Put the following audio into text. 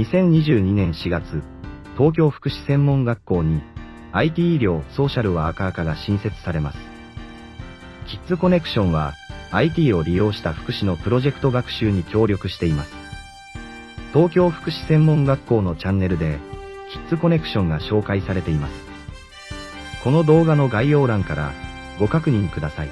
2022年4月、東京福祉専門学校に IT 医療ソーシャルワーカー科が新設されます。キッズコネクションは IT を利用した福祉のプロジェクト学習に協力しています。東京福祉専門学校のチャンネルで、キッズコネクションが紹介されています。この動画の概要欄からご確認ください。